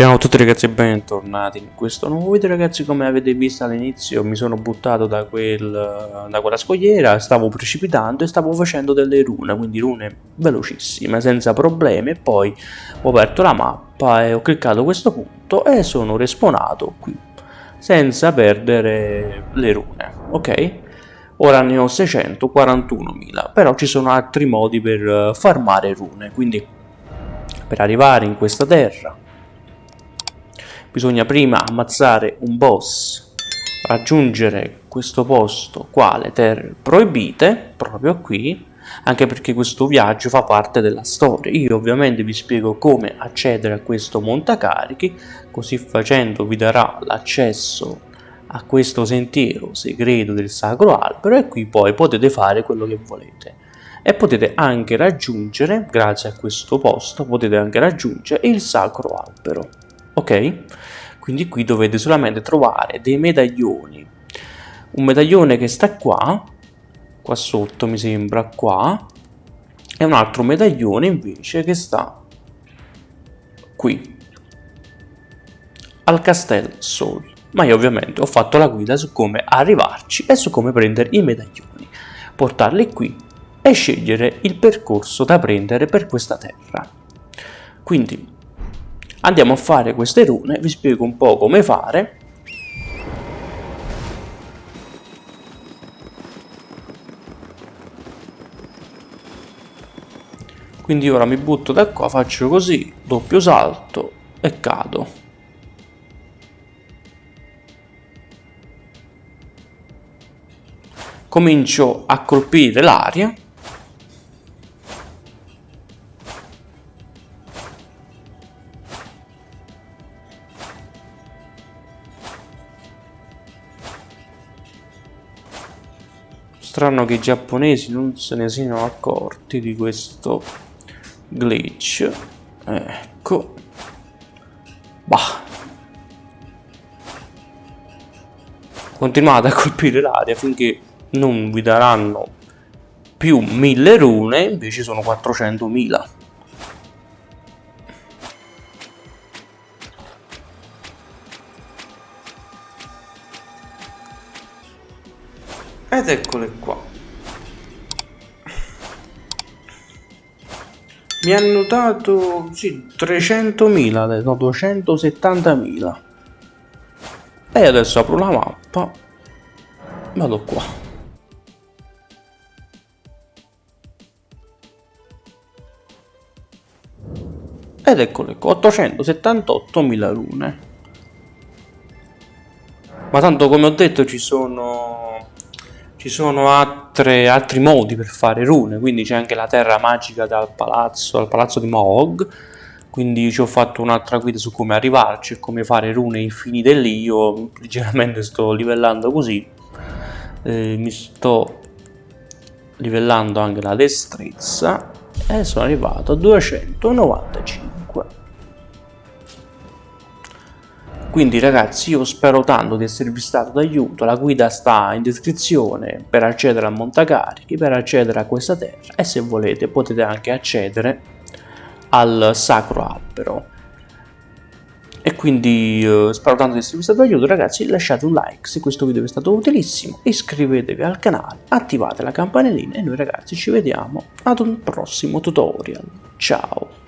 Ciao a tutti ragazzi e bentornati in questo nuovo video ragazzi come avete visto all'inizio mi sono buttato da, quel, da quella scogliera, stavo precipitando e stavo facendo delle rune, quindi rune velocissime senza problemi e poi ho aperto la mappa e ho cliccato questo punto e sono respawnato qui senza perdere le rune, ok? Ora ne ho 641.000 però ci sono altri modi per farmare rune quindi per arrivare in questa terra bisogna prima ammazzare un boss, raggiungere questo posto qua, le terre proibite, proprio qui, anche perché questo viaggio fa parte della storia. Io ovviamente vi spiego come accedere a questo montacarichi, così facendo vi darà l'accesso a questo sentiero segreto del sacro albero e qui poi potete fare quello che volete e potete anche raggiungere grazie a questo posto potete anche raggiungere il sacro albero ok? Quindi qui dovete solamente trovare dei medaglioni. Un medaglione che sta qua, qua sotto mi sembra, qua, e un altro medaglione invece che sta qui, al Castel Sol. Ma io ovviamente ho fatto la guida su come arrivarci e su come prendere i medaglioni, portarli qui e scegliere il percorso da prendere per questa terra. Quindi Andiamo a fare queste rune, vi spiego un po' come fare. Quindi ora mi butto da qua, faccio così, doppio salto e cado. Comincio a colpire l'aria Strano che i giapponesi non se ne siano accorti di questo glitch. Ecco. Bah. Continuate a colpire l'aria finché non vi daranno più 1000 rune, invece sono 400.000. Ed eccole qua. Mi hanno dato sì, 300.000, no 270.000. E adesso apro la mappa. Vado qua. Ed eccole qua, 878.000 rune. Ma tanto come ho detto ci sono ci sono altre, altri modi per fare rune, quindi c'è anche la terra magica dal palazzo, al palazzo di Moog, quindi ci ho fatto un'altra guida su come arrivarci e come fare rune infinite lì, io leggermente sto livellando così, eh, mi sto livellando anche la destrezza. E sono arrivato a 295. Quindi ragazzi io spero tanto di esservi stato d'aiuto, la guida sta in descrizione per accedere a Montacarichi, per accedere a questa terra e se volete potete anche accedere al Sacro Albero. E quindi eh, spero tanto di esservi stato d'aiuto ragazzi, lasciate un like se questo video vi è stato utilissimo, iscrivetevi al canale, attivate la campanellina e noi ragazzi ci vediamo ad un prossimo tutorial. Ciao!